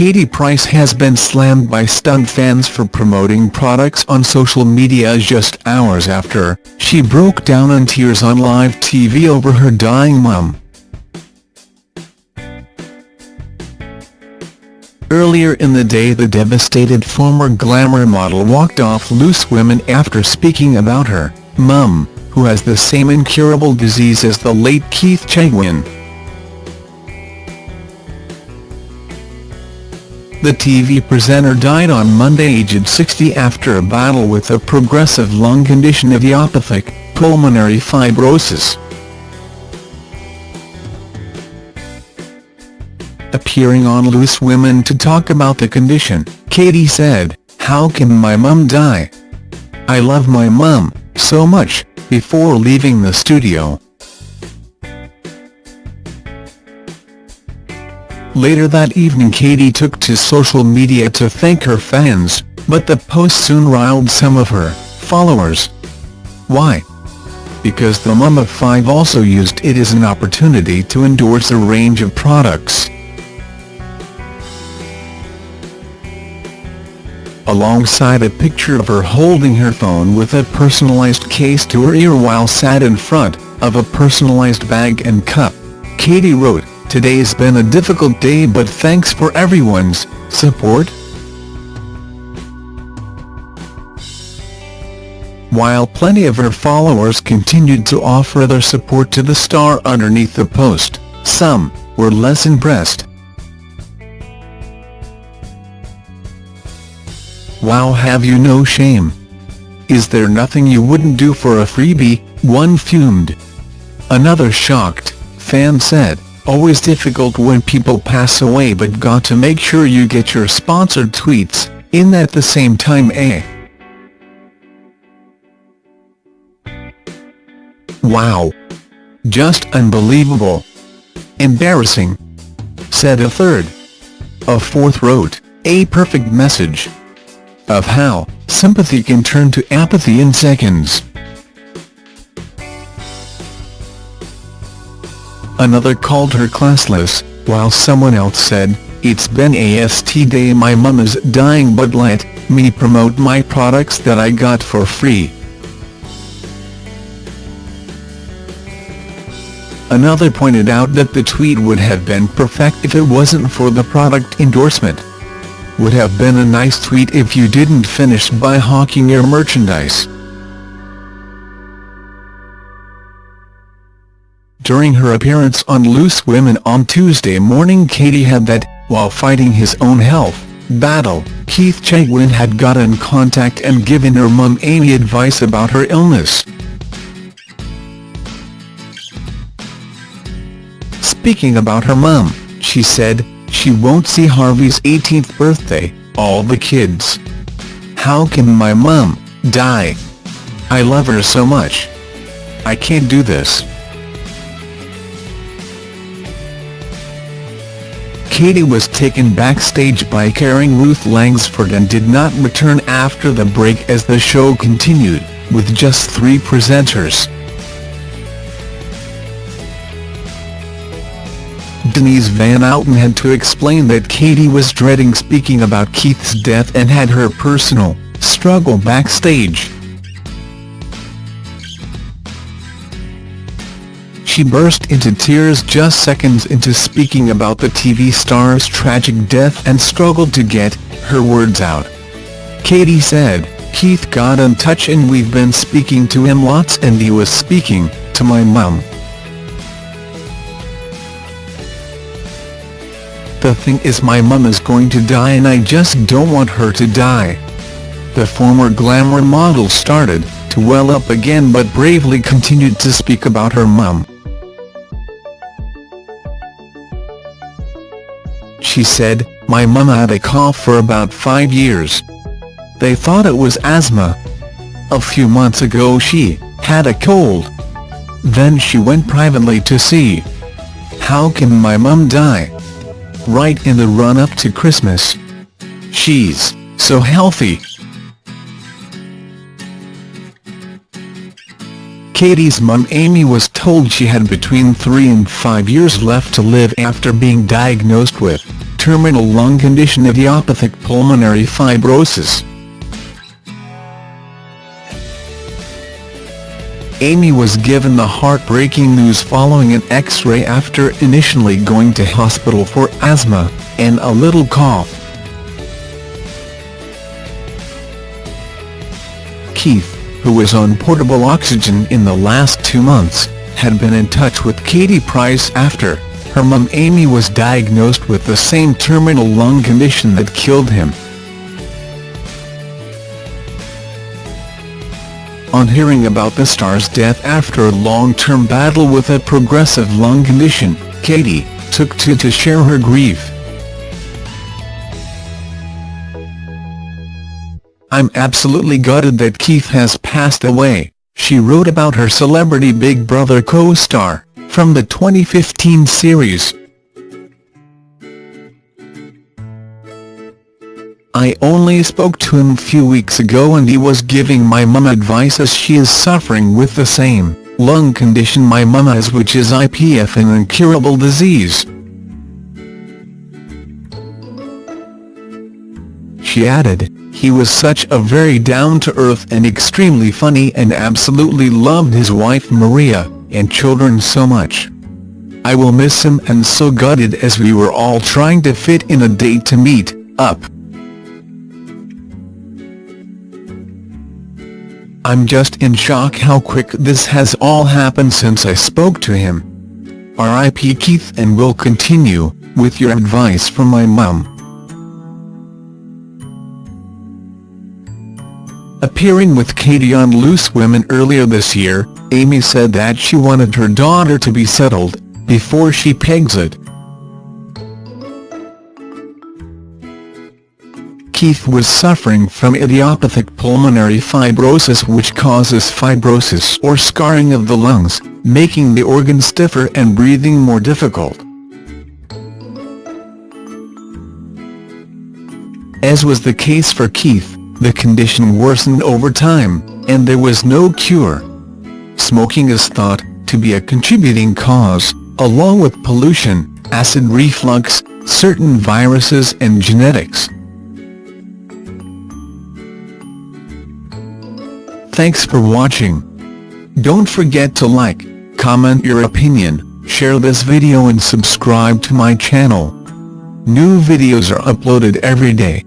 Katie Price has been slammed by stunt fans for promoting products on social media just hours after she broke down in tears on live TV over her dying mum. Earlier in the day the devastated former glamour model walked off Loose Women after speaking about her mum, who has the same incurable disease as the late Keith Chegwin. The TV presenter died on Monday aged 60 after a battle with a progressive lung condition idiopathic pulmonary fibrosis. Appearing on Loose Women to talk about the condition, Katie said, How can my mum die? I love my mum so much, before leaving the studio. Later that evening Katie took to social media to thank her fans, but the post soon riled some of her followers. Why? Because the mum of five also used it as an opportunity to endorse a range of products. Alongside a picture of her holding her phone with a personalized case to her ear while sat in front of a personalized bag and cup, Katie wrote, Today's been a difficult day but thanks for everyone's support. While plenty of her followers continued to offer their support to the star underneath the post, some were less impressed. Wow have you no shame? Is there nothing you wouldn't do for a freebie, one fumed. Another shocked fan said always difficult when people pass away but got to make sure you get your sponsored tweets in at the same time eh? Wow! Just unbelievable! Embarrassing! Said a third. A fourth wrote, a perfect message. Of how, sympathy can turn to apathy in seconds. Another called her classless, while someone else said, It's been AST day my mum is dying but let me promote my products that I got for free. Another pointed out that the tweet would have been perfect if it wasn't for the product endorsement. Would have been a nice tweet if you didn't finish by hawking your merchandise. During her appearance on Loose Women on Tuesday morning Katie had that, while fighting his own health battle, Keith Chegwin had got in contact and given her mum Amy advice about her illness. Speaking about her mum, she said, she won't see Harvey's 18th birthday, all the kids. How can my mum die? I love her so much. I can't do this. Katie was taken backstage by caring Ruth Langsford and did not return after the break as the show continued, with just three presenters. Denise Van Outen had to explain that Katie was dreading speaking about Keith's death and had her personal struggle backstage. She burst into tears just seconds into speaking about the TV star's tragic death and struggled to get her words out. Katie said, Keith got in touch and we've been speaking to him lots and he was speaking to my mum. The thing is my mum is going to die and I just don't want her to die. The former glamour model started to well up again but bravely continued to speak about her mum. She said, my mum had a cough for about five years. They thought it was asthma. A few months ago she had a cold. Then she went privately to see. How can my mum die? Right in the run-up to Christmas. She's so healthy. Katie's mum Amy was told she had between three and five years left to live after being diagnosed with terminal lung condition of idiopathic pulmonary fibrosis. Amy was given the heartbreaking news following an x-ray after initially going to hospital for asthma and a little cough. Keith, who was on portable oxygen in the last two months, had been in touch with Katie Price after her mum Amy was diagnosed with the same terminal lung condition that killed him. On hearing about the star's death after a long-term battle with a progressive lung condition, Katie took to to share her grief. I'm absolutely gutted that Keith has passed away, she wrote about her celebrity Big Brother co-star, from the 2015 series. I only spoke to him few weeks ago and he was giving my mum advice as she is suffering with the same lung condition my mum has which is IPF an incurable disease. She added, he was such a very down-to-earth and extremely funny and absolutely loved his wife Maria, and children so much. I will miss him and so gutted as we were all trying to fit in a date to meet up. I'm just in shock how quick this has all happened since I spoke to him. R.I.P. Keith and will continue, with your advice from my mum. Appearing with Katie on Loose Women earlier this year, Amy said that she wanted her daughter to be settled, before she pegs it. Keith was suffering from idiopathic pulmonary fibrosis which causes fibrosis or scarring of the lungs, making the organ stiffer and breathing more difficult. As was the case for Keith, the condition worsened over time, and there was no cure. Smoking is thought to be a contributing cause, along with pollution, acid reflux, certain viruses and genetics. Thanks for watching. Don't forget to like, comment your opinion, share this video and subscribe to my channel. New videos are uploaded every day.